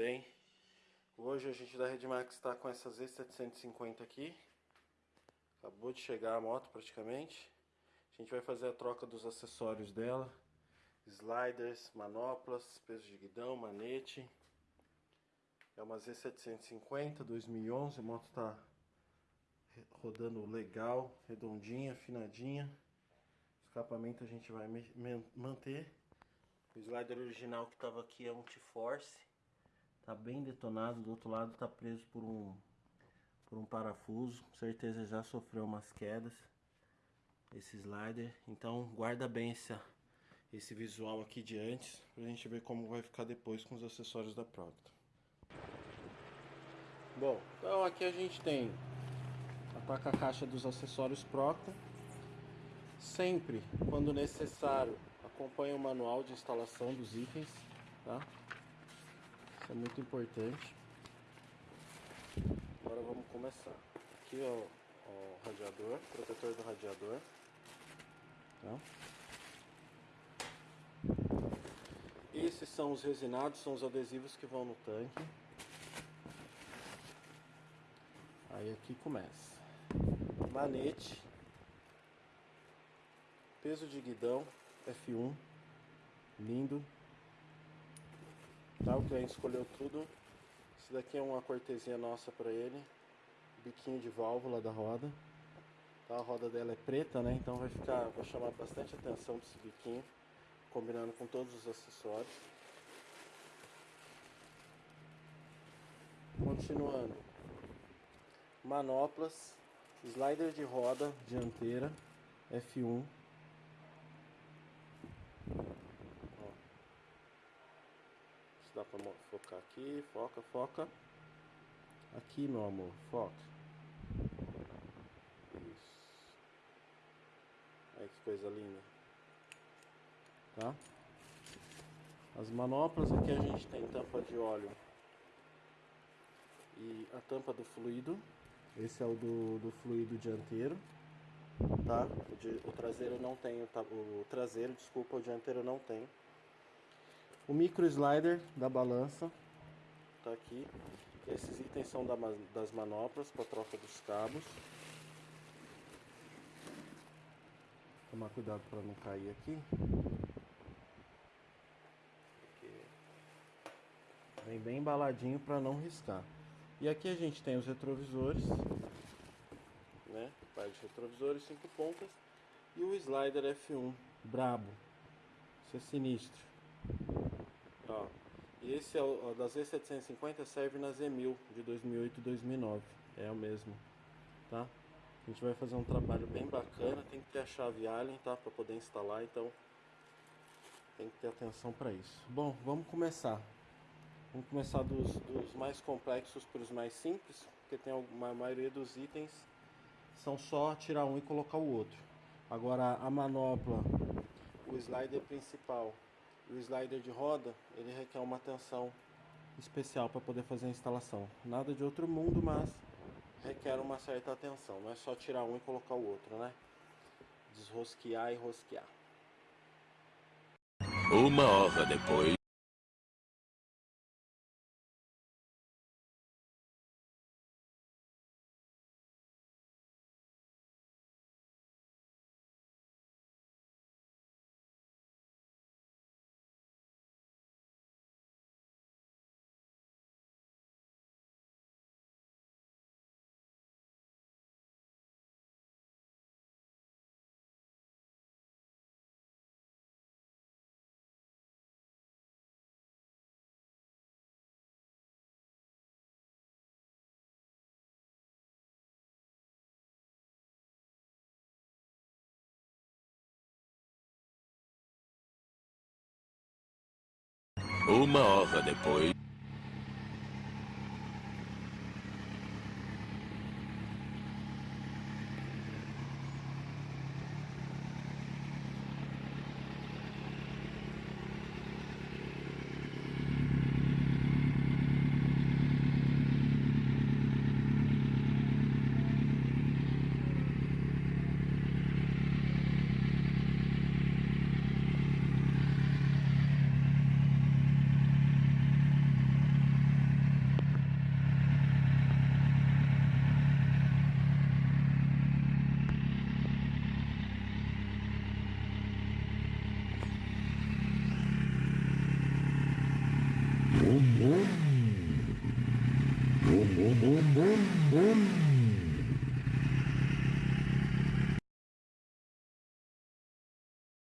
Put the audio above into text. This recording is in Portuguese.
bem? Hoje a gente da Redmax está com essa Z750 aqui. Acabou de chegar a moto praticamente. A gente vai fazer a troca dos acessórios dela. Sliders, manoplas, peso de guidão, manete. É uma Z750 2011, a moto está rodando legal, redondinha, afinadinha. Escapamento a gente vai manter. O slider original que estava aqui é um T-Force. Tá bem detonado, do outro lado tá preso por um por um parafuso. Com certeza já sofreu umas quedas esse slider. Então guarda bem essa, esse visual aqui de antes pra gente ver como vai ficar depois com os acessórios da Proctor. Bom, então aqui a gente tem a placa caixa dos acessórios Proctor. Sempre, quando necessário, acompanhe o manual de instalação dos itens, tá? É muito importante. Agora vamos começar. Aqui o, o radiador, protetor do radiador. Tá? Esses são os resinados, são os adesivos que vão no tanque. Aí aqui começa. Manete. Peso de guidão. F1 lindo tá, o cliente escolheu tudo. Esse daqui é uma cortesia nossa para ele. Biquinho de válvula da roda. Tá, a roda dela é preta né? Então vai ficar vai chamar bastante atenção desse biquinho combinando com todos os acessórios. Continuando. Manoplas slider de roda dianteira F1 dá pra focar aqui, foca, foca. Aqui, meu amor, foca. Isso. Olha que coisa linda. Tá? As manoplas aqui a gente tem tampa de óleo e a tampa do fluido. Esse é o do, do fluido dianteiro, tá? O, de, o traseiro não tem, o, o traseiro, desculpa, o dianteiro não tem. O micro slider da balança tá aqui. Esses itens são das manoplas para troca dos cabos. Tomar cuidado para não cair aqui. Vem bem embaladinho para não riscar. E aqui a gente tem os retrovisores, né? Par de retrovisores, cinco pontas e o slider F1 brabo. Isso é sinistro. Ó, e esse é o, da Z750 serve na Z1000 de 2008 e 2009. É o mesmo, tá? A gente vai fazer um trabalho bem bacana, tem que ter a chave Allen, tá? Para poder instalar, então tem que ter atenção para isso. Bom, vamos começar. Vamos começar dos, dos mais complexos para os mais simples, porque tem uma, a maioria dos itens são só tirar um e colocar o outro. Agora a manopla, o slider principal o slider de roda, ele requer uma atenção especial para poder fazer a instalação. Nada de outro mundo, mas requer uma certa atenção. Não é só tirar um e colocar o outro, né? Desrosquear e rosquear. Uma hora depois. Uma hora depois. boom, boom, boom, boom, boom, boom, boom.